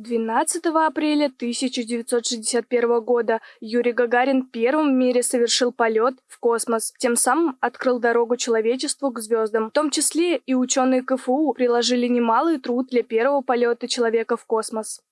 12 апреля 1961 года Юрий Гагарин первым в мире совершил полет в космос, тем самым открыл дорогу человечеству к звездам. В том числе и ученые КФУ приложили немалый труд для первого полета человека в космос.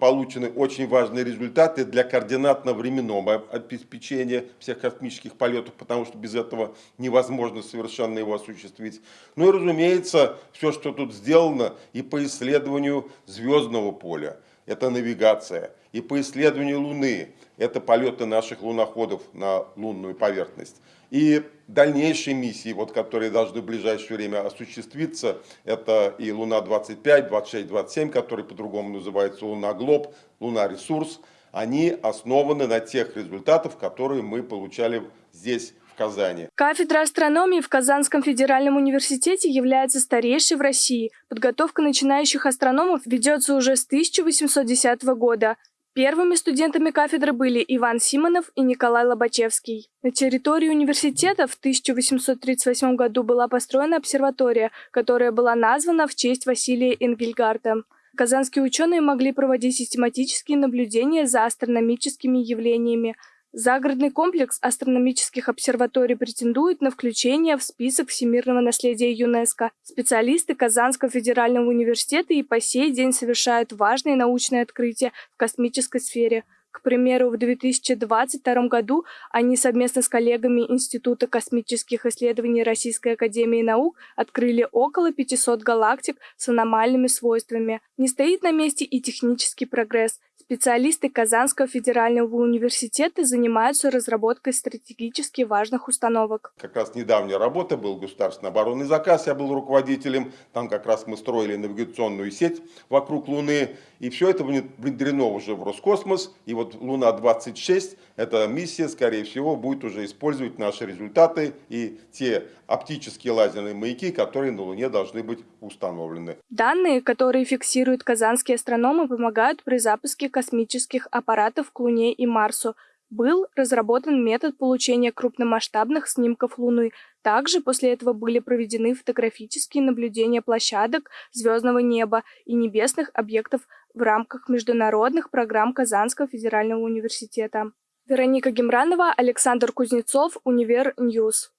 Получены очень важные результаты для координатно-временного обеспечения всех космических полетов, потому что без этого невозможно совершенно его осуществить. Ну и, разумеется, все, что тут сделано и по исследованию звездного поля, это навигация, и по исследованию Луны, это полеты наших луноходов на лунную поверхность. И дальнейшие миссии, вот, которые должны в ближайшее время осуществиться, это и Луна-25, 26, 27, который по-другому называется Луна-Глоб, Луна-Ресурс, они основаны на тех результатах, которые мы получали здесь, Казани. Кафедра астрономии в Казанском федеральном университете является старейшей в России. Подготовка начинающих астрономов ведется уже с 1810 года. Первыми студентами кафедры были Иван Симонов и Николай Лобачевский. На территории университета в 1838 году была построена обсерватория, которая была названа в честь Василия Энгельгарта. Казанские ученые могли проводить систематические наблюдения за астрономическими явлениями – Загородный комплекс астрономических обсерваторий претендует на включение в список всемирного наследия ЮНЕСКо. Специалисты Казанского федерального университета и по сей день совершают важные научные открытия в космической сфере. К примеру, в 2022 году они совместно с коллегами Института космических исследований Российской академии наук открыли около 500 галактик с аномальными свойствами. Не стоит на месте и технический прогресс. Специалисты Казанского федерального университета занимаются разработкой стратегически важных установок. Как раз недавняя работа был государственный оборонный заказ, я был руководителем. Там как раз мы строили навигационную сеть вокруг Луны. И все это внедрено уже в Роскосмос. И вот Луна-26, эта миссия, скорее всего, будет уже использовать наши результаты и те оптические лазерные маяки, которые на Луне должны быть установлены. Данные, которые фиксируют казанские астрономы, помогают при запуске космических аппаратов к Луне и Марсу. Был разработан метод получения крупномасштабных снимков Луны. Также после этого были проведены фотографические наблюдения площадок звездного неба и небесных объектов в рамках международных программ Казанского федерального университета. Вероника Гемранова, Александр Кузнецов, Универ News.